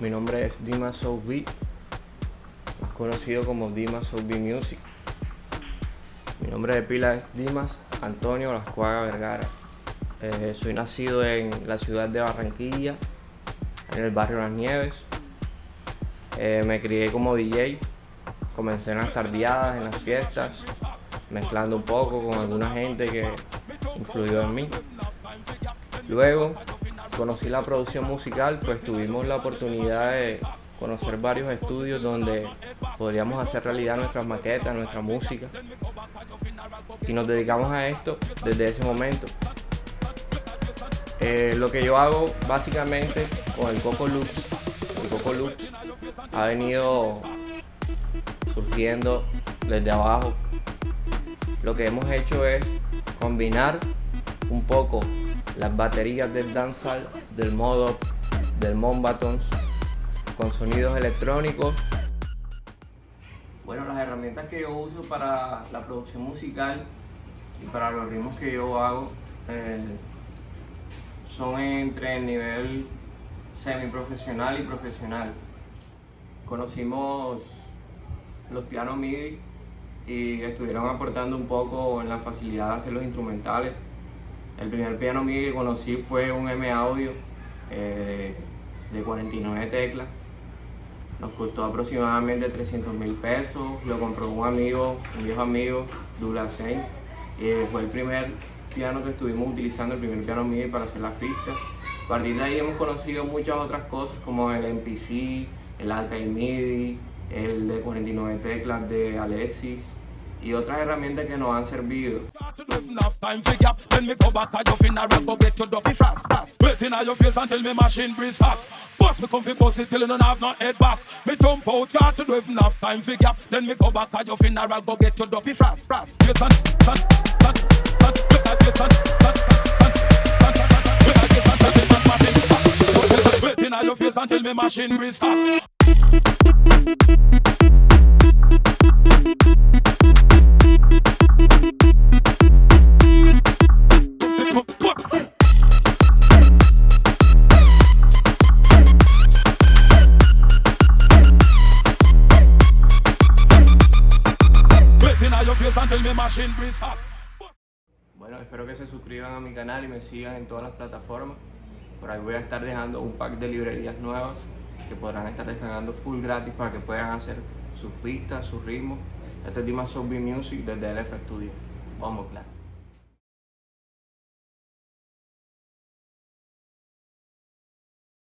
Mi nombre es Dima Soul Beat, más conocido como Dimas Soul Beat Music. Mi nombre de pila es Dimas Antonio Lascuaga Vergara. Eh, soy nacido en la ciudad de Barranquilla, en el barrio Las Nieves. Eh, me crié como DJ, comencé en las tardeadas, en las fiestas, mezclando un poco con alguna gente que influyó en mí. Luego conocí la producción musical, pues tuvimos la oportunidad de conocer varios estudios donde podríamos hacer realidad nuestras maquetas, nuestra música. Y nos dedicamos a esto desde ese momento. Eh, lo que yo hago básicamente con el Coco Loops, el Coco Loops ha venido surgiendo desde abajo. Lo que hemos hecho es combinar un poco las baterías del dancehall, del modo, del Mombatons, con sonidos electrónicos. Bueno, las herramientas que yo uso para la producción musical y para los ritmos que yo hago eh, son entre el nivel semiprofesional y profesional. Conocimos los pianos MIDI y estuvieron aportando un poco en la facilidad de hacer los instrumentales el primer piano mío que conocí fue un M Audio eh, de 49 teclas. Nos costó aproximadamente 300 mil pesos. Lo compró un amigo, un viejo amigo, Douglas Eh, fue el primer piano que estuvimos utilizando, el primer piano MIDI para hacer las pistas. A partir de ahí hemos conocido muchas otras cosas como el MPC, el Alcaid MIDI, el de 49 teclas de Alexis, y otras herramientas que nos han servido. If have time for gap, then me go back at your funeral, go get your dopey fast, fast. Waiting at your face until me machine breeze hot. Boss me comfy pussy till you don't have no head back. Me jump out your to do if have time for gap, then me go back at your funeral, go get your dopey fast, fast. Waiting on, Waiting your face until me machine breeze hot. Bueno, espero que se suscriban a mi canal y me sigan en todas las plataformas. Por ahí voy a estar dejando un pack de librerías nuevas que podrán estar descargando full gratis para que puedan hacer sus pistas, sus ritmos. Este es Dima Soul Music desde LF Studio. Vamos, claro.